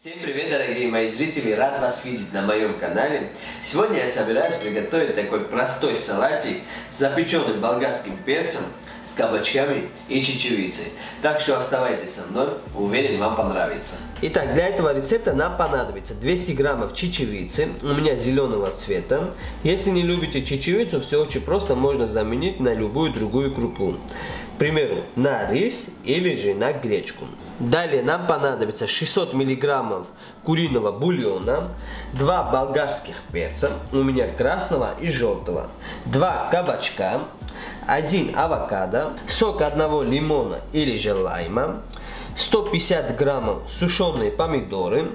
Всем привет, дорогие мои зрители! Рад вас видеть на моем канале. Сегодня я собираюсь приготовить такой простой салатик с запеченным болгарским перцем, с кабачками и чечевицей. Так что оставайтесь со мной, уверен, вам понравится. Итак, для этого рецепта нам понадобится 200 граммов чечевицы, у меня зеленого цвета. Если не любите чечевицу, все очень просто, можно заменить на любую другую крупу. К примеру, на рис или же на гречку. Далее нам понадобится 600 миллиграммов куриного бульона, 2 болгарских перца, у меня красного и желтого, 2 кабачка, 1 авокадо, сок одного лимона или же лайма, 150 граммов сушеные помидоры,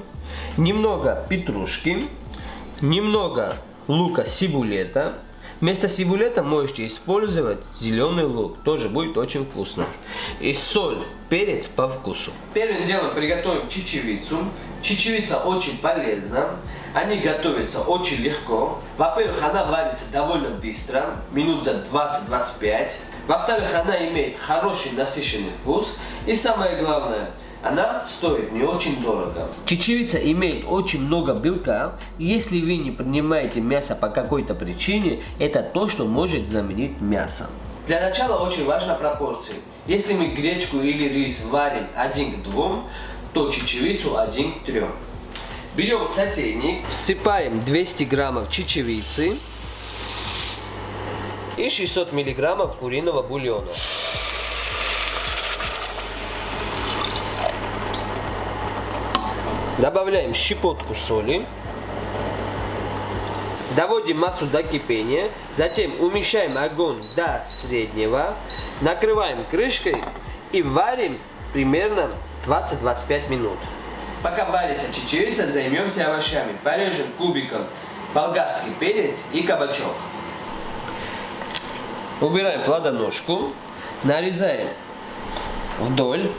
немного петрушки, немного лука сибулета, Вместо сибулета можете использовать зеленый лук, тоже будет очень вкусно. И соль, перец по вкусу. Первым делом приготовим чечевицу. Чечевица очень полезна. Они готовятся очень легко. Во-первых, она варится довольно быстро, минут за 20-25. Во-вторых, она имеет хороший насыщенный вкус. И самое главное – она стоит не очень дорого. Чечевица имеет очень много белка. Если вы не принимаете мясо по какой-то причине, это то, что может заменить мясо. Для начала очень важна пропорции. Если мы гречку или рис варим 1 к 2, то чечевицу 1 к 3. Берем сотейник, всыпаем 200 граммов чечевицы и 600 миллиграммов куриного бульона. Добавляем щепотку соли. Доводим массу до кипения. Затем умещаем огонь до среднего. Накрываем крышкой и варим примерно 20-25 минут. Пока варится чечевица, займемся овощами. Порежем кубиком болгарский перец и кабачок. Убираем плодоножку. Нарезаем вдоль.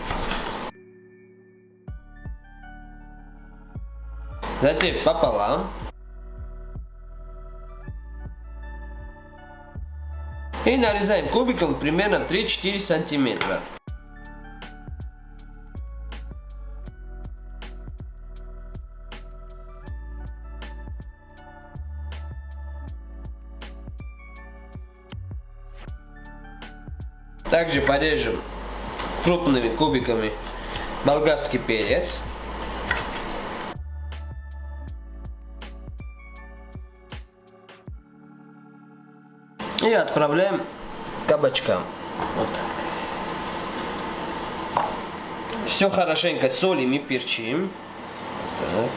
Затем пополам. И нарезаем кубиком примерно 3-4 сантиметра. Также порежем крупными кубиками болгарский перец. И отправляем кабачкам. Вот так. Все хорошенько солим и перчим. Так.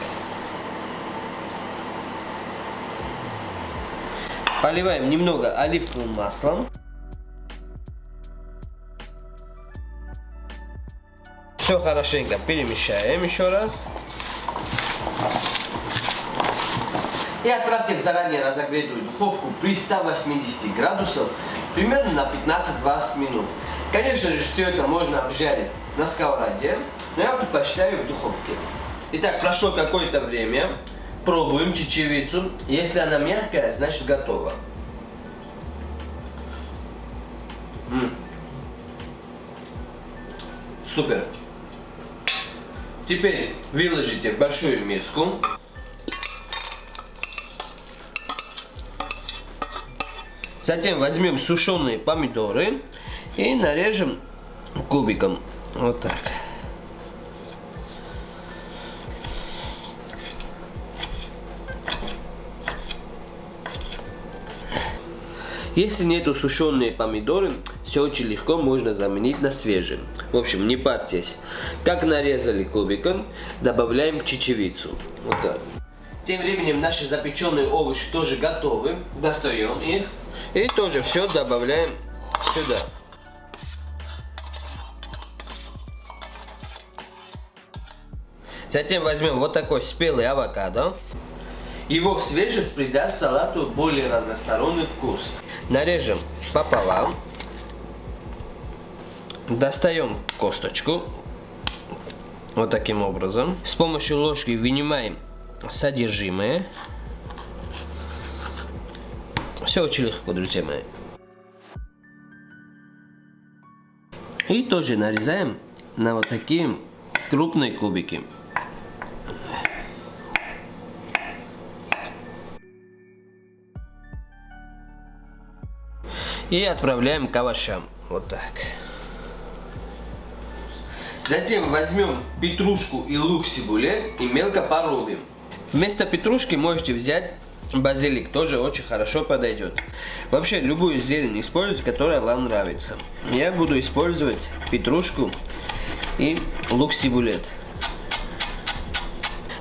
Поливаем немного оливковым маслом. Все хорошенько перемещаем еще раз. и отправьте в заранее разогретую духовку при 180 градусов примерно на 15-20 минут. Конечно же, все это можно обжарить на сковороде, но я предпочитаю в духовке. Итак, прошло какое-то время. Пробуем чечевицу. Если она мягкая, значит готова. М. Супер. Теперь выложите в большую миску. Затем возьмем сушеные помидоры и нарежем кубиком. Вот так. Если нету сушеные помидоры, все очень легко можно заменить на свежие. В общем, не парьтесь. Как нарезали кубиком, добавляем чечевицу. Вот так. Тем временем наши запеченные овощи тоже готовы. Достаем их. И тоже все добавляем сюда. Затем возьмем вот такой спелый авокадо. Его свежесть придаст салату более разносторонний вкус. Нарежем пополам. Достаем косточку. Вот таким образом. С помощью ложки вынимаем содержимое. Все очень легко, друзья мои. И тоже нарезаем на вот такие крупные кубики. И отправляем к овощам. Вот так. Затем возьмем петрушку и лук сибуле и мелко порубим. Вместо петрушки можете взять базилик, тоже очень хорошо подойдет. Вообще любую зелень используйте, которая вам нравится. Я буду использовать петрушку и лук сибулет.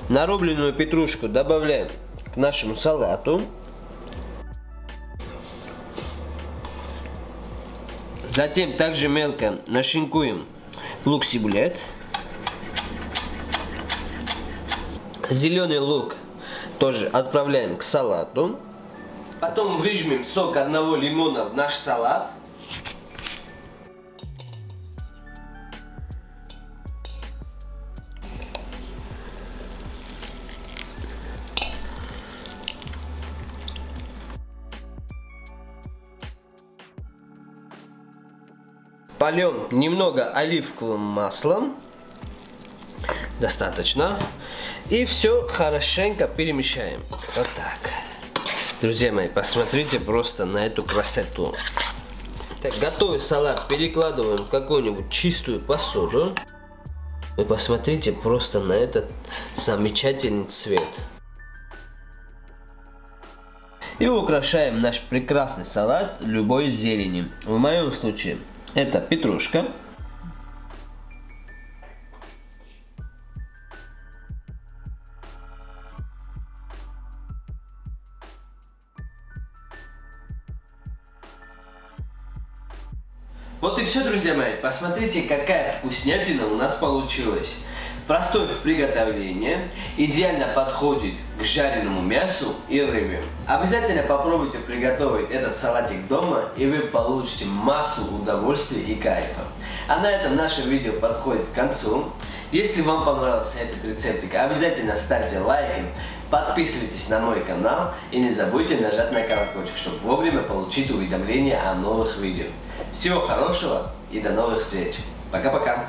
Нарубленную петрушку добавляем к нашему салату. Затем также мелко нашинкуем лук сибулет. Зеленый лук тоже отправляем к салату. Потом выжмем сок одного лимона в наш салат. Польем немного оливковым маслом. Достаточно. И все хорошенько перемещаем. Вот так. Друзья мои, посмотрите просто на эту красоту. Так, готовый салат перекладываем в какую-нибудь чистую посуду. Вы посмотрите просто на этот замечательный цвет. И украшаем наш прекрасный салат любой зеленью. В моем случае это петрушка. Вот и все, друзья мои. Посмотрите, какая вкуснятина у нас получилась. Простой в приготовлении, идеально подходит к жареному мясу и рыбе. Обязательно попробуйте приготовить этот салатик дома, и вы получите массу удовольствия и кайфа. А на этом наше видео подходит к концу. Если вам понравился этот рецептик, обязательно ставьте лайки, подписывайтесь на мой канал и не забудьте нажать на колокольчик, чтобы вовремя получить уведомления о новых видео. Всего хорошего и до новых встреч. Пока-пока.